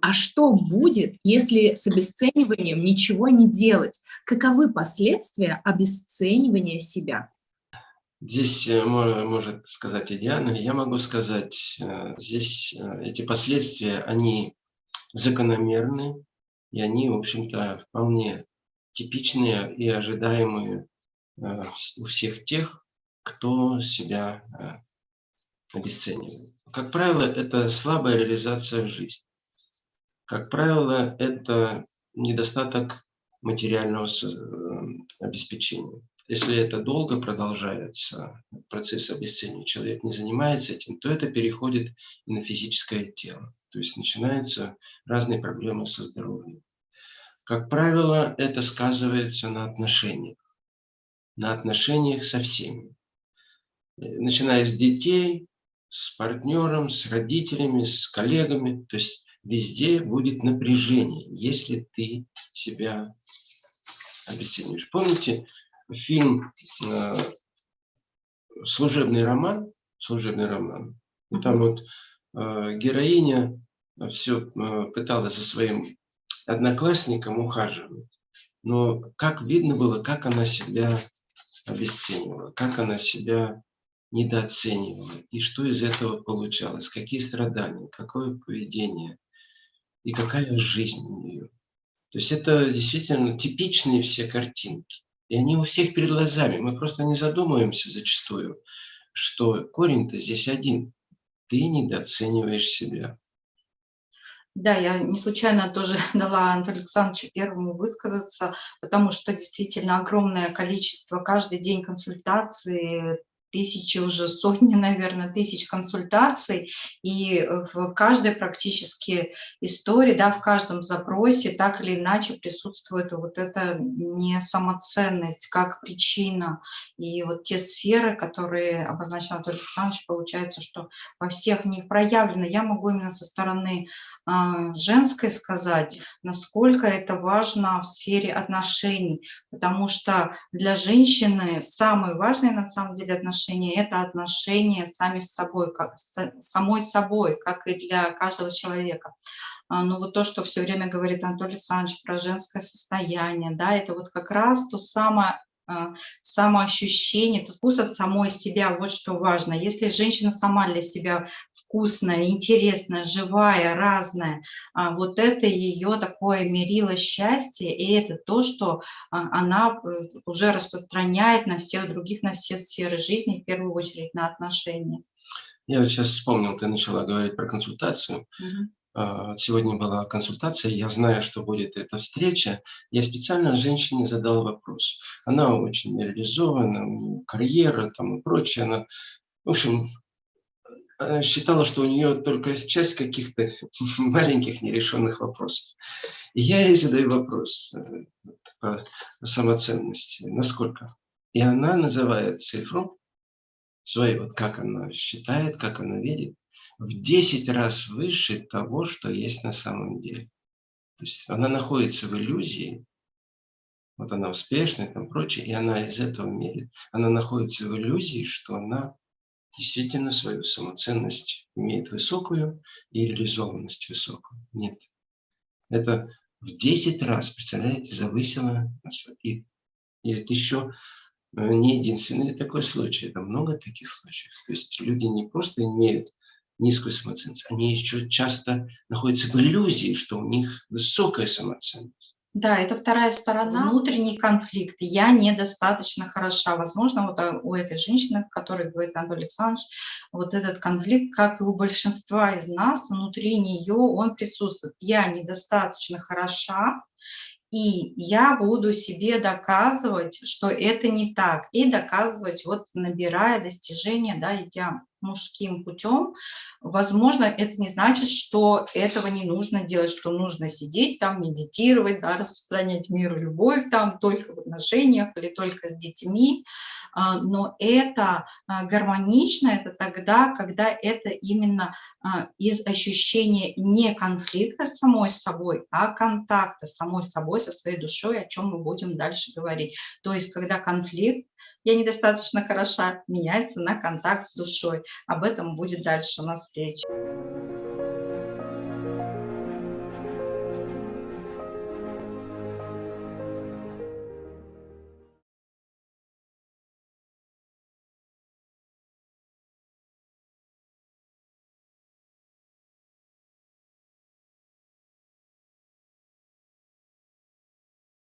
А что будет, если с обесцениванием ничего не делать? Каковы последствия обесценивания себя? Здесь э, может сказать и Диана, я могу сказать, э, здесь э, эти последствия, они закономерны, и они, в общем-то, вполне типичные и ожидаемые у всех тех, кто себя обесценивает. Как правило, это слабая реализация в жизни. Как правило, это недостаток материального обеспечения. Если это долго продолжается, процесс обесценивания, человек не занимается этим, то это переходит и на физическое тело. То есть начинаются разные проблемы со здоровьем. Как правило, это сказывается на отношениях. На отношениях со всеми. Начиная с детей, с партнером, с родителями, с коллегами. То есть везде будет напряжение, если ты себя обесцениваешь. Помните, фильм э, «Служебный роман», «Служебный роман», там вот э, героиня все э, пыталась за своим одноклассником ухаживать, но как видно было, как она себя обесценивала, как она себя недооценивала, и что из этого получалось, какие страдания, какое поведение, и какая жизнь у нее. То есть это действительно типичные все картинки. И они у всех перед глазами. Мы просто не задумываемся зачастую, что корень-то здесь один. Ты недооцениваешь себя. Да, я не случайно тоже дала Антону Александровичу первому высказаться, потому что действительно огромное количество каждый день консультаций, тысячи, уже сотни, наверное, тысяч консультаций, и в каждой практически истории, да, в каждом запросе так или иначе присутствует вот эта не самоценность как причина. И вот те сферы, которые обозначил Анатолий Александрович, получается, что во всех них проявлено. Я могу именно со стороны э, женской сказать, насколько это важно в сфере отношений, потому что для женщины самые важные на самом деле отношения отношения, это отношения сами с собой, как, с самой собой, как и для каждого человека. А, Но вот то, что все время говорит Анатолий Александрович про женское состояние, да, это вот как раз то самое самоощущение, вкус от самой себя, вот что важно. Если женщина сама для себя вкусная, интересная, живая, разная, а, вот это ее такое мерило счастья, и это то, что а, она э, уже распространяет на всех других, на все сферы жизни, в первую очередь на отношения. Я вот сейчас вспомнил, ты начала говорить про консультацию. Угу. А, сегодня была консультация, я знаю, что будет эта встреча. Я специально женщине задал вопрос. Она очень реализована, у нее карьера там и прочее. Она, в общем, считала, что у нее только часть каких-то маленьких нерешенных вопросов. И я ей задаю вопрос э, по самоценности, насколько. И она называет цифру свою, вот как она считает, как она видит в 10 раз выше того, что есть на самом деле. То есть она находится в иллюзии, вот она успешная, там прочее, и она из этого мерит. Она находится в иллюзии, что она действительно свою самоценность имеет высокую и реализованность высокую. Нет. Это в 10 раз, представляете, завысило. И, и это еще э, не единственный такой случай, это много таких случаев. То есть люди не просто имеют низкую самоценность, они еще часто находятся в иллюзии, что у них высокая самоценность. Да, это вторая сторона, внутренний конфликт. Я недостаточно хороша. Возможно, вот а, у этой женщины, которой говорит Анатолий Александрович, вот этот конфликт, как и у большинства из нас, внутри нее он присутствует. Я недостаточно хороша, и я буду себе доказывать, что это не так. И доказывать, вот набирая достижения, да, идя мужским путем, возможно, это не значит, что этого не нужно делать, что нужно сидеть там, медитировать, да, распространять миру любовь там только в отношениях или только с детьми. А, но это а, гармонично, это тогда, когда это именно а, из ощущения не конфликта с самой собой, а контакта с самой собой, со своей душой, о чем мы будем дальше говорить. То есть, когда конфликт, я недостаточно хороша, меняется на контакт с душой. Об этом будет дальше у нас речь.